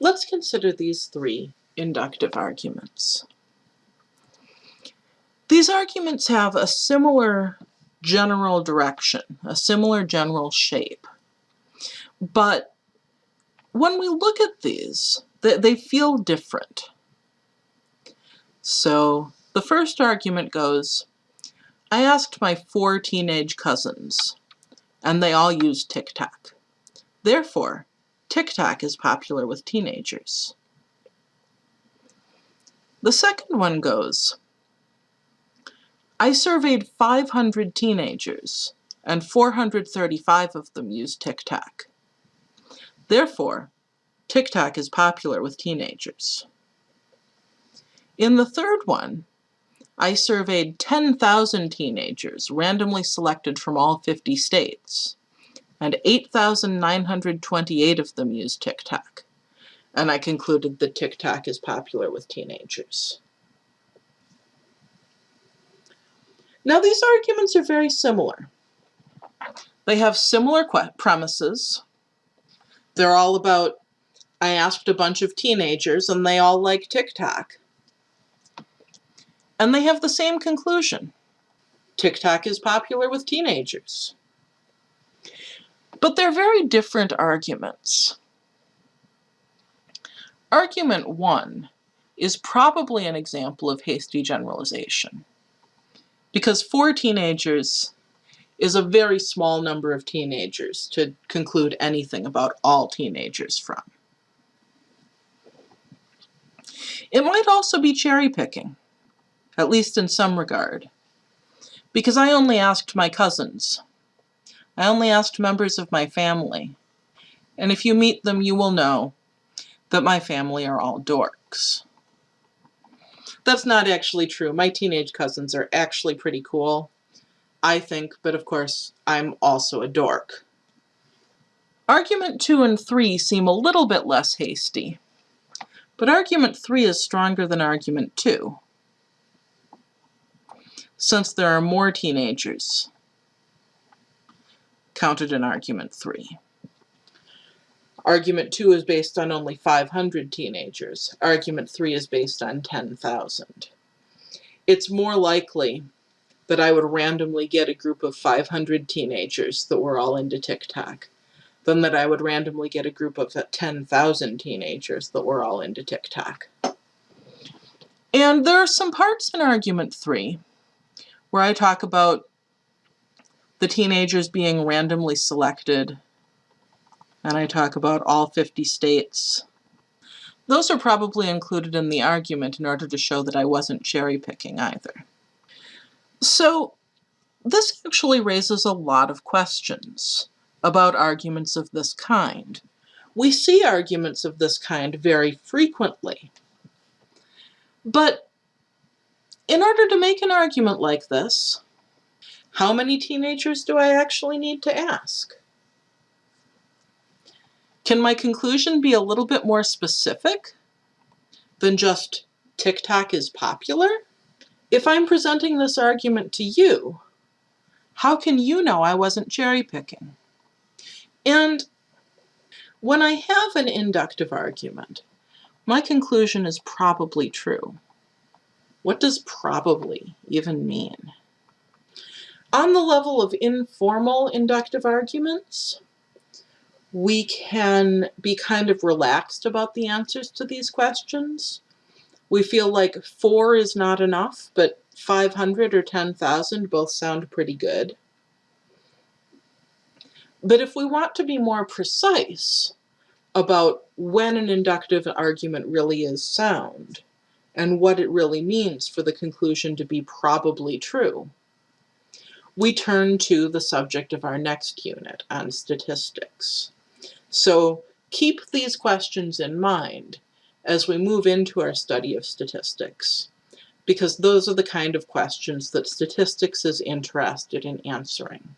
Let's consider these three inductive arguments. These arguments have a similar general direction, a similar general shape. But when we look at these, they, they feel different. So the first argument goes, I asked my four teenage cousins, and they all use TikTok. Therefore, TikTok is popular with teenagers. The second one goes, I surveyed 500 teenagers, and 435 of them use TikTok. Therefore, TikTok is popular with teenagers. In the third one, I surveyed 10,000 teenagers, randomly selected from all 50 states, and 8,928 of them used TikTok. And I concluded that TikTok is popular with teenagers. Now these arguments are very similar. They have similar premises. They're all about, I asked a bunch of teenagers and they all like TikTok. And they have the same conclusion. TikTok is popular with teenagers. But they're very different arguments. Argument one is probably an example of hasty generalization because four teenagers is a very small number of teenagers to conclude anything about all teenagers from. It might also be cherry picking, at least in some regard, because I only asked my cousins. I only asked members of my family, and if you meet them you will know that my family are all dorks. That's not actually true. My teenage cousins are actually pretty cool, I think, but of course, I'm also a dork. Argument 2 and 3 seem a little bit less hasty, but argument 3 is stronger than argument 2, since there are more teenagers counted in argument 3. Argument 2 is based on only 500 teenagers. Argument 3 is based on 10,000. It's more likely that I would randomly get a group of 500 teenagers that were all into TikTok than that I would randomly get a group of 10,000 teenagers that were all into TikTok. And there are some parts in argument 3 where I talk about the teenagers being randomly selected and I talk about all 50 states. Those are probably included in the argument in order to show that I wasn't cherry picking either. So this actually raises a lot of questions about arguments of this kind. We see arguments of this kind very frequently. But in order to make an argument like this, how many teenagers do I actually need to ask? Can my conclusion be a little bit more specific than just TikTok is popular? If I'm presenting this argument to you, how can you know I wasn't cherry picking? And when I have an inductive argument, my conclusion is probably true. What does probably even mean? On the level of informal inductive arguments, we can be kind of relaxed about the answers to these questions. We feel like four is not enough, but 500 or 10,000 both sound pretty good. But if we want to be more precise about when an inductive argument really is sound, and what it really means for the conclusion to be probably true, we turn to the subject of our next unit on statistics. So keep these questions in mind as we move into our study of statistics, because those are the kind of questions that statistics is interested in answering.